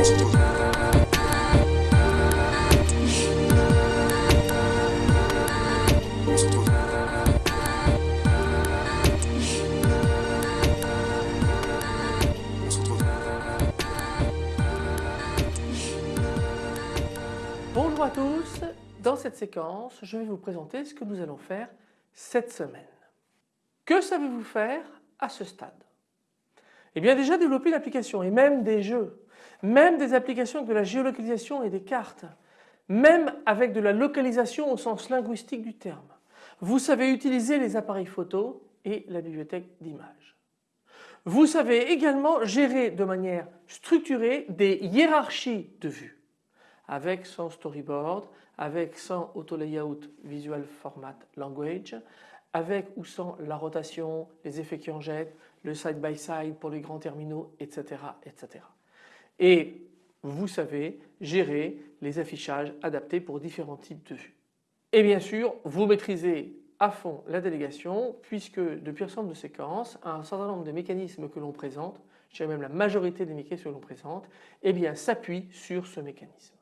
Bonjour à tous, dans cette séquence je vais vous présenter ce que nous allons faire cette semaine. Que savez-vous faire à ce stade? Eh bien déjà développer l'application et même des jeux, même des applications avec de la géolocalisation et des cartes, même avec de la localisation au sens linguistique du terme. Vous savez utiliser les appareils photo et la bibliothèque d'images. Vous savez également gérer de manière structurée des hiérarchies de vues avec son storyboard, avec son auto layout visual format language, avec ou sans la rotation, les effets qui en jettent, le side by side pour les grands terminaux, etc. etc. Et vous savez gérer les affichages adaptés pour différents types de vues. Et bien sûr, vous maîtrisez à fond la délégation puisque depuis ensemble de séquences, un certain nombre de mécanismes que l'on présente, je dirais même la majorité des mécanismes que l'on présente, eh bien s'appuient sur ce mécanisme.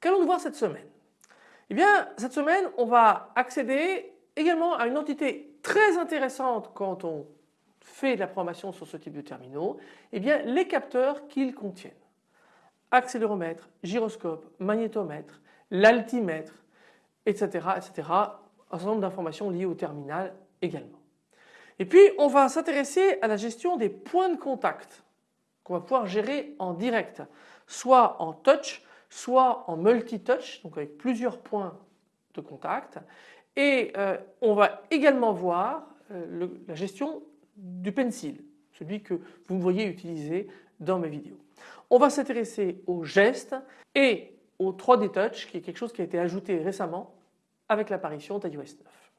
Qu'allons-nous voir cette semaine? Eh bien cette semaine on va accéder également à une entité très intéressante quand on fait de la programmation sur ce type de terminaux, eh bien les capteurs qu'ils contiennent. Accéléromètre, gyroscope, magnétomètre, l'altimètre, etc., etc. Un certain nombre d'informations liées au terminal également. Et puis on va s'intéresser à la gestion des points de contact qu'on va pouvoir gérer en direct, soit en touch, soit en multi-touch, donc avec plusieurs points de contact. Et euh, on va également voir euh, la gestion du pencil, celui que vous me voyez utiliser dans mes vidéos. On va s'intéresser aux gestes et au 3D Touch qui est quelque chose qui a été ajouté récemment avec l'apparition d'iOS 9.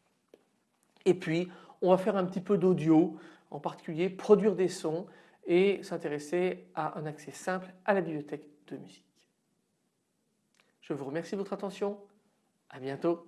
Et puis on va faire un petit peu d'audio, en particulier produire des sons et s'intéresser à un accès simple à la bibliothèque de musique. Je vous remercie de votre attention. À bientôt.